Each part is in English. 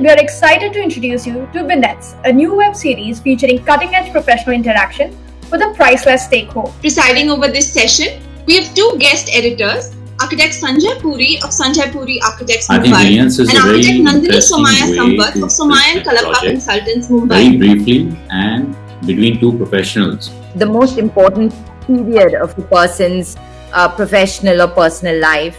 we are excited to introduce you to Vignettes, a new web series featuring cutting edge professional interaction with a priceless stakeholder. Presiding over this session, we have two guest editors, architect Sanjay Puri of Sanjay Puri Architects I Mumbai and architect Nandini Somaya way Sampath of Somaya and present Kalappa project. Consultants very briefly and between two professionals. the most important period of a person's uh, professional or personal life.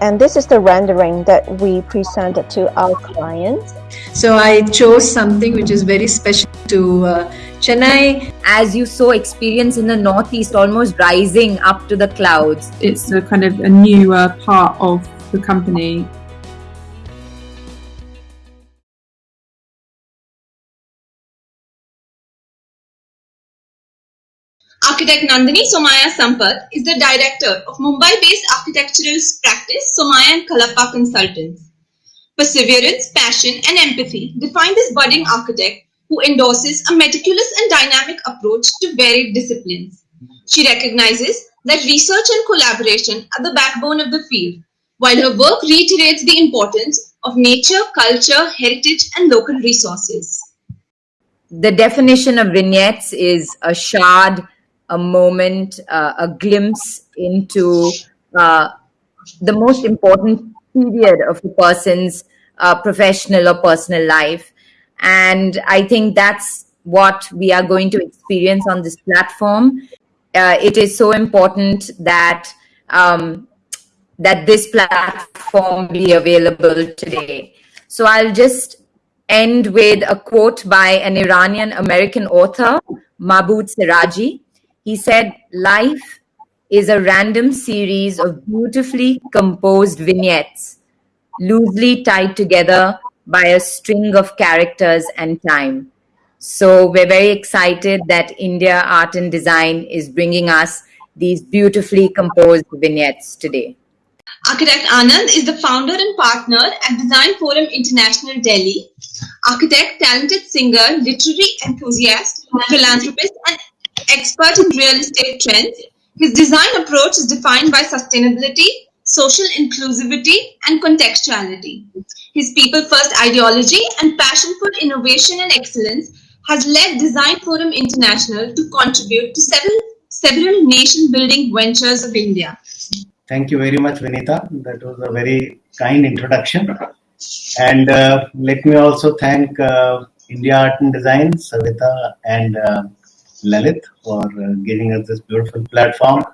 And this is the rendering that we presented to our clients. So I chose something which is very special to uh, Chennai. As you saw, experience in the Northeast almost rising up to the clouds. it's a kind of a newer part of the company Architect Nandini Somaya Sampath is the director of Mumbai-based architectural practice Somaya and Kalappa Consultants. Perseverance, passion, and empathy define this budding architect who endorses a meticulous and dynamic approach to varied disciplines. She recognizes that research and collaboration are the backbone of the field, while her work reiterates the importance of nature, culture, heritage, and local resources. The definition of vignettes is a shard, a moment, uh, a glimpse into uh, the most important period of a person's uh, professional or personal life. And I think that's what we are going to experience on this platform. Uh, it is so important that um, that this platform be available today. So I'll just end with a quote by an Iranian American author, Mahmoud Siraji. He said, Life is a random series of beautifully composed vignettes, loosely tied together by a string of characters and time. So we're very excited that India Art and Design is bringing us these beautifully composed vignettes today. Architect Anand is the founder and partner at Design Forum International Delhi. Architect, talented singer, literary enthusiast, philanthropist, and expert in real estate trends. His design approach is defined by sustainability, social inclusivity, and contextuality. His people first ideology and passion for innovation and excellence has led Design Forum International to contribute to several, several nation building ventures of India. Thank you very much, Vinita. That was a very kind introduction. And uh, let me also thank uh, India Art and Design, Savita and uh, Lalit for uh, giving us this beautiful platform.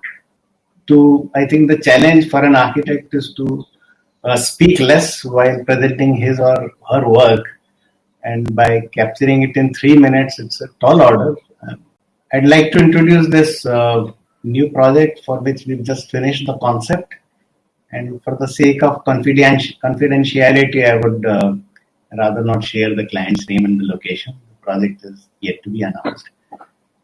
To I think the challenge for an architect is to uh, speak less while presenting his or her work, and by capturing it in three minutes, it's a tall order. Uh, I'd like to introduce this uh, new project for which we've just finished the concept. And for the sake of confidenti- confidentiality, I would uh, rather not share the client's name and the location. The project is yet to be announced.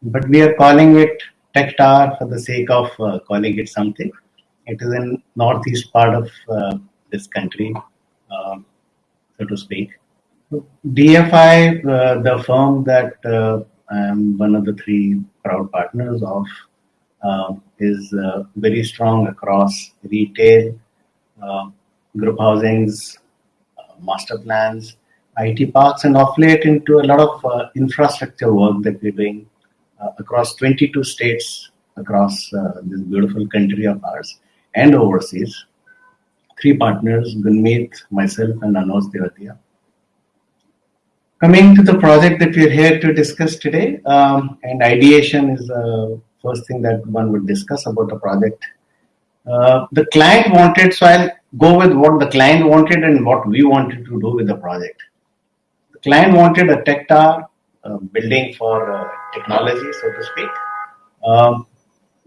But we are calling it Tech Tower for the sake of uh, calling it something. It is in northeast part of uh, this country, uh, so to speak. DFI, uh, the firm that uh, I am one of the three proud partners of, uh, is very strong across retail, group housings, master plans, IT parks, and off late into a lot of infrastructure work that we're doing across 22 states across uh, this beautiful country of ours and overseas. Three partners, Gunmeet, myself, and Anos Devatia. Coming to the project that we're here to discuss today, um, and ideation is the first thing that one would discuss about the project. Uh, the client wanted, so I'll go with what the client wanted and what we wanted to do with the project. The client wanted a tech tower, building for uh, technology, so to speak. Um,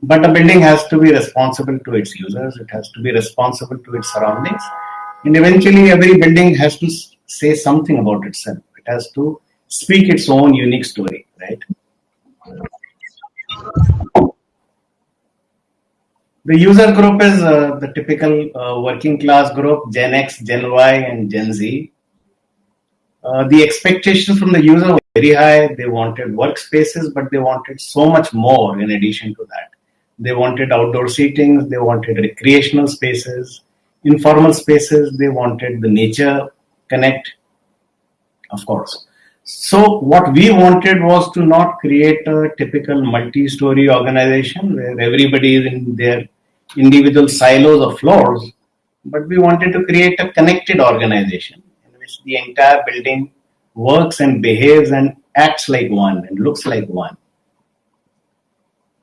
but a building has to be responsible to its users, it has to be responsible to its surroundings, and eventually every building has to say something about itself. It has to speak its own unique story, right? The user group is uh, the typical uh, working class group Gen X, Gen Y, and Gen Z. Uh, the expectations from the user very high. They wanted workspaces, but they wanted so much more in addition to that. They wanted outdoor seatings, they wanted recreational spaces, informal spaces, they wanted the nature connect. of course. So what we wanted was to not create a typical multi-story organization where everybody is in their individual silos of floors, but we wanted to create a connected organization in which the entire building works and behaves and acts like one and looks like one.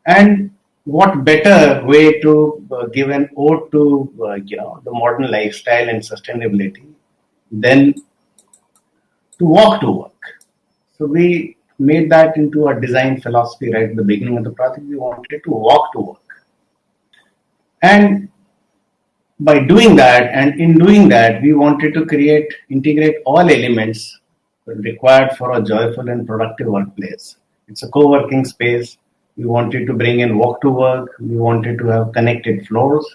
And what better way to uh, give an ode to uh, you know the modern lifestyle and sustainability than to walk to work. So we made that into a design philosophy right at the beginning of the project. We wanted to walk to work. And by doing that, and in doing that, we wanted to create, integrate all elements required for a joyful and productive workplace. It's a co-working space. We wanted to bring in walk to work. We wanted to have connected floors.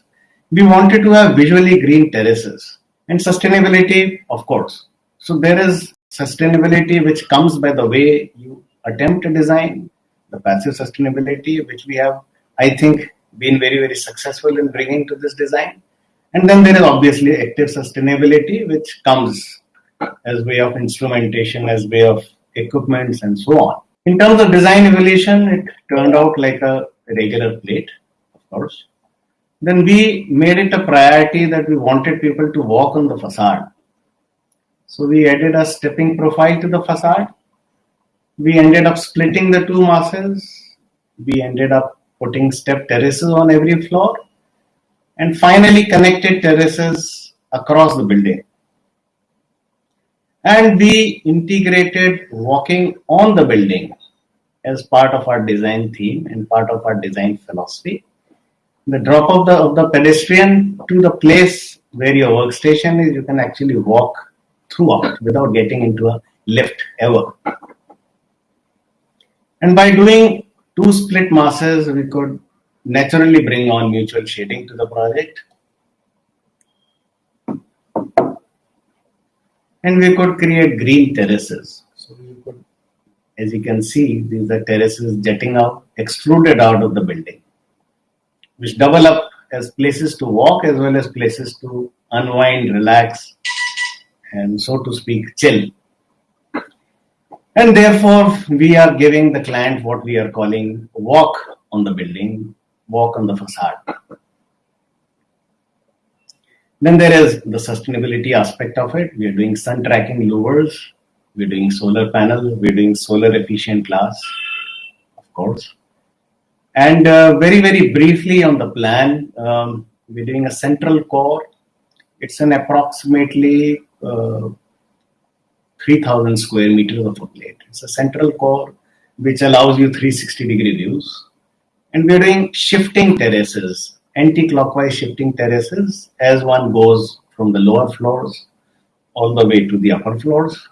We wanted to have visually green terraces and sustainability, of course. So there is sustainability which comes by the way you attempt to design, the passive sustainability, which we have, I think, been very, very successful in bringing to this design. And then there is obviously active sustainability, which comes as way of instrumentation, as way of equipments and so on. In terms of design evolution, it turned out like a regular plate, of course. Then we made it a priority that we wanted people to walk on the facade. So we added a stepping profile to the facade. We ended up splitting the two masses. We ended up putting step terraces on every floor and finally connected terraces across the building. And we integrated walking on the building as part of our design theme and part of our design philosophy. The drop of the, of the pedestrian to the place where your workstation is, you can actually walk throughout without getting into a lift ever. And by doing two split masses, we could naturally bring on mutual shading to the project. And we could create green terraces. So we could, as you can see, these are terraces jetting out, extruded out of the building, which double up as places to walk as well as places to unwind, relax, and so to speak, chill. And therefore, we are giving the client what we are calling walk on the building, walk on the facade. Then there is the sustainability aspect of it. We are doing sun tracking louvers, we're doing solar panel, we're doing solar efficient glass, of course. And uh, very, very briefly on the plan, um, we're doing a central core. It's an approximately uh, 3000 square meters of a plate. It's a central core which allows you 360 degree views. And we're doing shifting terraces, anti-clockwise shifting terraces as one goes from the lower floors all the way to the upper floors.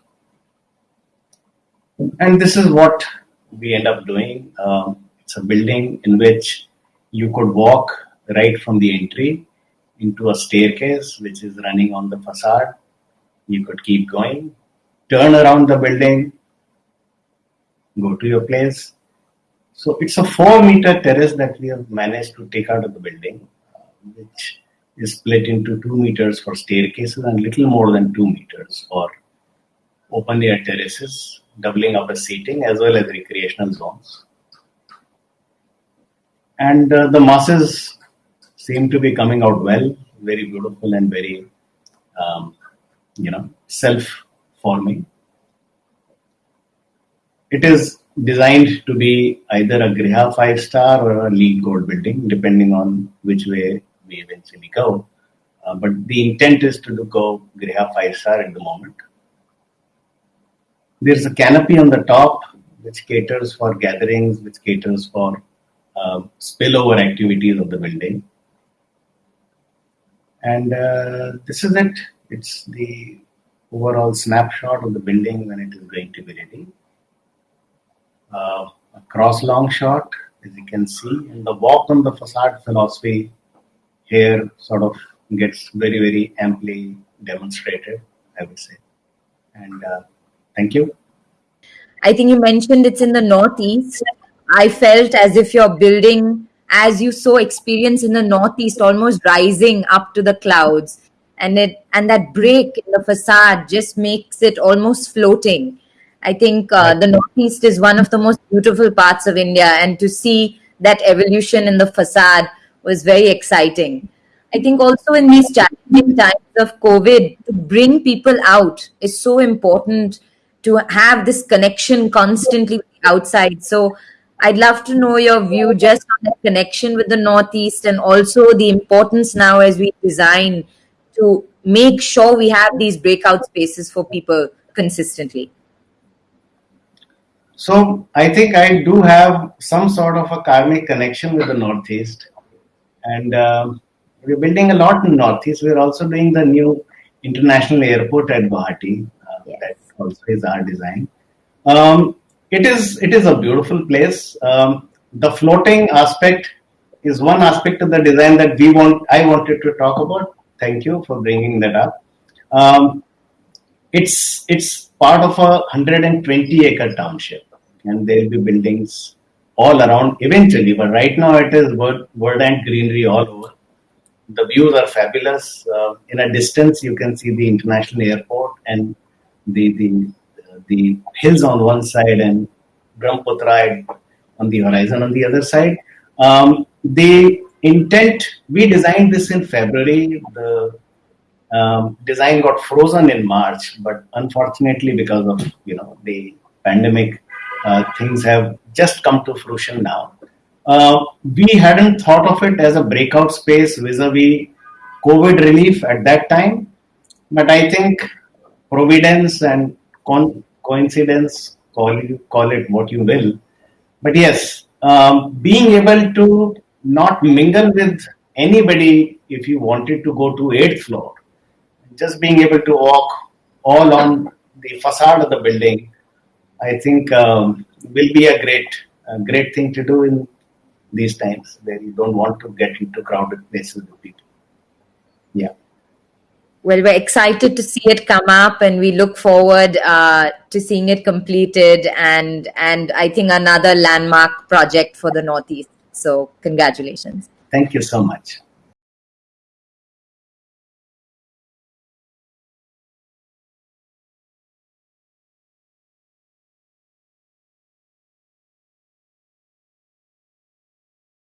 And this is what we end up doing. Um, it's a building in which you could walk right from the entry into a staircase which is running on the facade. You could keep going, turn around the building, go to your place. So it's a four meter terrace that we have managed to take out of the building, which is split into two meters for staircases and little more than two meters for open air terraces, doubling up the seating as well as recreational zones. And uh, the masses seem to be coming out well, very beautiful and very, um, you know, self-forming. It is designed to be either a Griha five star or a LEED gold building, depending on which way we eventually go. Uh, but the intent is to go Griha five star at the moment. There's a canopy on the top which caters for gatherings, which caters for uh, spillover activities of the building. And uh, this is it. It's the overall snapshot of the building when it is going to be ready uh, a cross long shot, as you can see, and the walk on the facade philosophy here sort of gets very, very amply demonstrated, I would say. And uh, thank you. I think you mentioned it's in the northeast. I felt as if you're building, as you so experience in the northeast, almost rising up to the clouds. and it and that break in the facade just makes it almost floating. I think uh, the Northeast is one of the most beautiful parts of India, and to see that evolution in the facade was very exciting. I think also in these challenging times of COVID, to bring people out is so important to have this connection constantly with the outside. So I'd love to know your view just on the connection with the Northeast and also the importance now as we design to make sure we have these breakout spaces for people consistently. So I think I do have some sort of a karmic connection with the Northeast, and um we're building a lot in Northeast. We're also doing the new international airport at Guwahati. Uh, Yes. That also is our design. Um, it is it is a beautiful place. Um, the floating aspect is one aspect of the design that we want. I wanted to talk about. Thank you for bringing that up. Um, it's it's part of a 120 acre township. And there'll be buildings all around eventually but right now it is word, word and greenery all over. The views are fabulous. Uh, in a distance you can see the international airport and the the the hills on one side and brahmaputra on the horizon on the other side. Um, the intent we designed this in february. The um, design got frozen in March, but unfortunately, because of you know the pandemic, uh, things have just come to fruition now. Uh, we hadn't thought of it as a breakout space vis-a-vis COVID relief at that time, but I think providence and con- coincidence, call call it what you will, but yes, um, being able to not mingle with anybody if you wanted to go to eighth floor just being able to walk all on the facade of the building, I think um, will be a great, a great thing to do in these times where you don't want to get into crowded places with people. Yeah. Well, we're excited to see it come up, and we look forward uh, to seeing it completed. And and I think another landmark project for the Northeast. So congratulations. Thank you so much.